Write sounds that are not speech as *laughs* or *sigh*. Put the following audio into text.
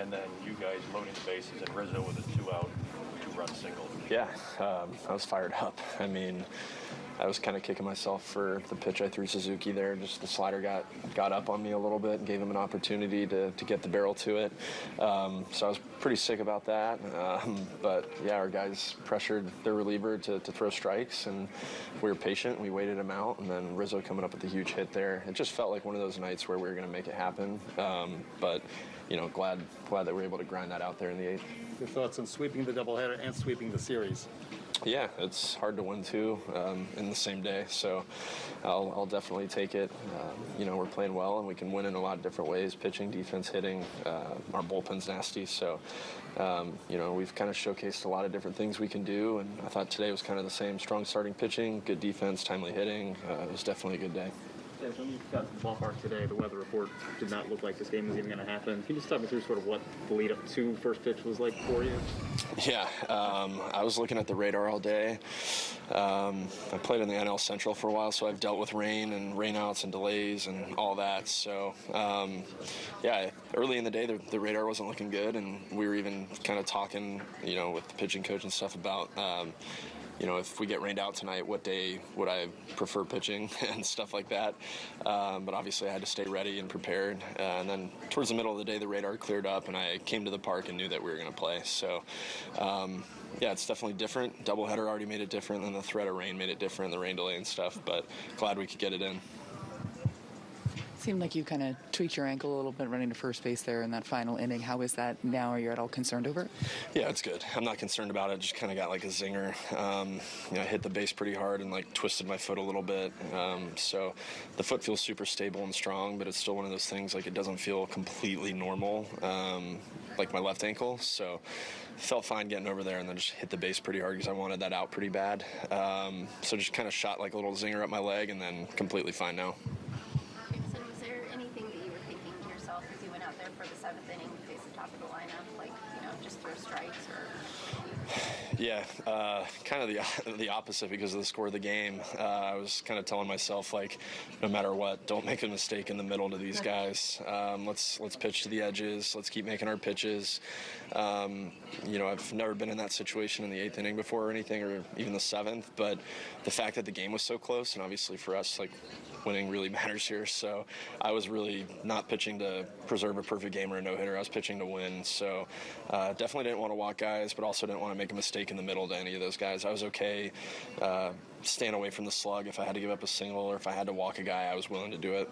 and then you guys loading the bases and Rizzo with a two out, two run single. Yeah, um, I was fired up. I mean, I was kind of kicking myself for the pitch I threw Suzuki there. Just the slider got got up on me a little bit and gave him an opportunity to, to get the barrel to it. Um, so I was pretty sick about that. Um, but yeah, our guys pressured their reliever to, to throw strikes, and we were patient. We waited him out, and then Rizzo coming up with a huge hit there. It just felt like one of those nights where we were going to make it happen. Um, but you know, glad glad that we were able to grind that out there in the eighth. Your thoughts on sweeping the doubleheader and sweeping the series? Yeah, it's hard to win two um, in the same day, so I'll, I'll definitely take it. Um, you know, we're playing well, and we can win in a lot of different ways: pitching, defense, hitting. Uh, our bullpen's nasty, so um, you know we've kind of showcased a lot of different things we can do. And I thought today was kind of the same: strong starting pitching, good defense, timely hitting. Uh, it was definitely a good day. Yeah, when you got to the ballpark today, the weather report did not look like this game was even going to happen. Can you just talk me through sort of what the lead up to first pitch was like for you? Yeah, um, I was looking at the radar all day. Um, I played in the NL Central for a while, so I've dealt with rain and rainouts and delays and all that. So, um, yeah, early in the day, the, the, radar wasn't looking good, and we were even kind of talking, you know, with the pitching coach and stuff about um, you know, if we get rained out tonight, what day would I prefer pitching *laughs* and stuff like that. Um, but obviously, I had to stay ready and prepared. Uh, and then towards the middle of the day, the radar cleared up, and I came to the park and knew that we were going to play. So, um, yeah, it's definitely different. Doubleheader already made it different, and the threat of rain made it different, the rain delay and stuff. But glad we could get it in. Seemed like you kind of tweaked your ankle a little bit running to first base there in that final inning. How is that now? Are you at all concerned over it? Yeah, it's good. I'm not concerned about it. Just kind of got like a zinger. Um, you know, I hit the base pretty hard and like twisted my foot a little bit. Um, so the foot feels super stable and strong, but it's still one of those things like it doesn't feel completely normal, um, like my left ankle. So felt fine getting over there and then just hit the base pretty hard because I wanted that out pretty bad. Um, so just kind of shot like a little zinger up my leg and then completely fine now. For the seventh inning face the top of the lineup, like you know, just throw strikes or? Yeah, uh, kind of the *laughs* the opposite because of the score of the game. Uh, I was kind of telling myself like, no matter what, don't make a mistake in the middle to these guys. Um, let's let's pitch to the edges. Let's keep making our pitches. Um, you know, I've never been in that situation in the eighth inning before or anything, or even the seventh. But the fact that the game was so close, and obviously for us, like winning really *laughs* matters here. So I was really not pitching to preserve a perfect game or a no hitter. I was pitching to win. So uh, definitely didn't want to walk guys, but also didn't want to make a mistake in the middle to any of those guys. I was okay uh, staying away from the slug. If I had to give up a single or if I had to walk a guy, I was willing to do it.